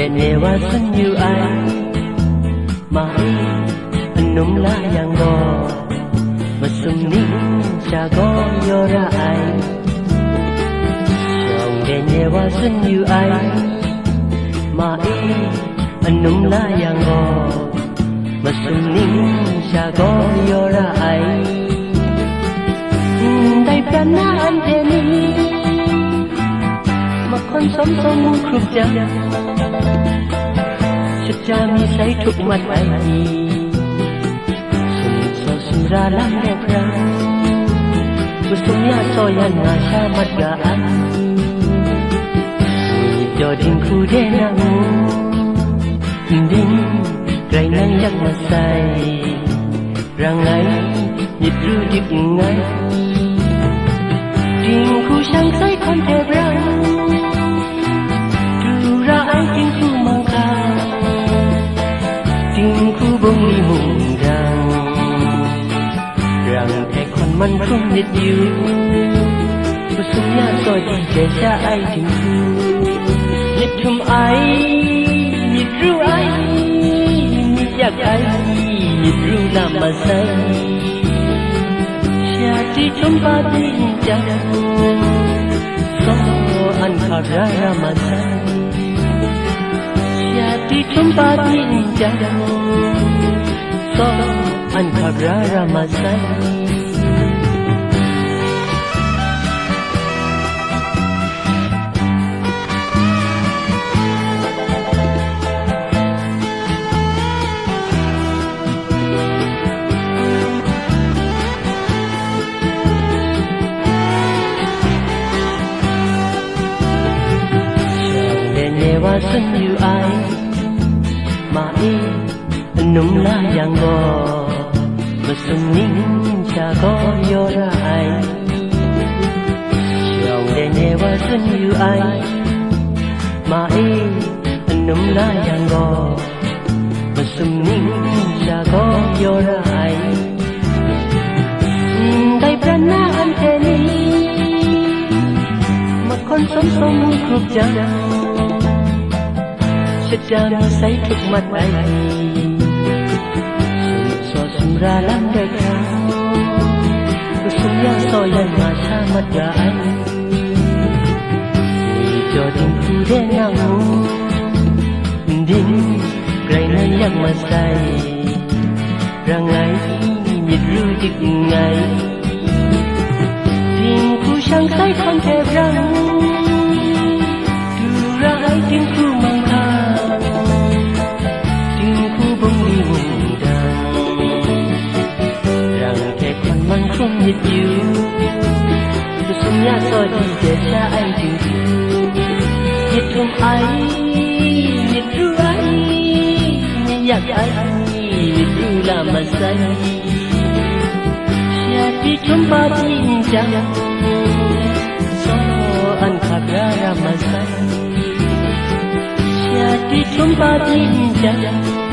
để newa san như ai. Mai lá la đỏ go xuân ni cha go yora ai. Trong nhẹ newa san như ai. Mai lá la đỏ go xuân ni cha go yora ai. Bên prana an em mà makon som som mu krup ja ra mi say thúc mặt ai gì Sum so sum ra lam đẹp ra. Musum ya so ya na sha mặt ga an Mùi cho đinh khu đê na ngu Đinh rai năng yak na say. Rang ngay nhịp ru mình không biết yêu Cô sống nhà rồi thì để cha ai tình thương Nhật thầm ai Nhật ru ai Nhật giặc ai Nhật ru làm mà say. Cha đi trong ba tin chẳng So ăn khả ra ra mà say. Cha đi trong ba đi cha Sống ăn khả ra ra mà say. Masai Never yêu ai. Mà my nung la yang go Masum nín cha go yora ai. Lòng de ne wa sun yêu ai. Mà e nung la yang go Masum ning cha go yora ai. Dai prana anh te ni จะจำใส่ทุกมัดไว้สอดสุราลังได้คราวกุยาซอยันมาชามัดใาอัมีจอดิงคู่เด้นางหูดินไกลนั้นยังมาใส่ร่างไงยิดรู้จิกไงดิ้งคู่ช่างใส่คอนเทปรังดูร้ายดินผู้ with you Dù Tôi ra nhà rồi đi để cha anh chịu yêu Nhiệt thương anh, Nhiệt ru anh Nhìn nhạc anh, Nhiệt ru là mà say Chia đi trong ba tin chẳng So anh khạc ra ra mà say Chia đi trong ba tin chẳng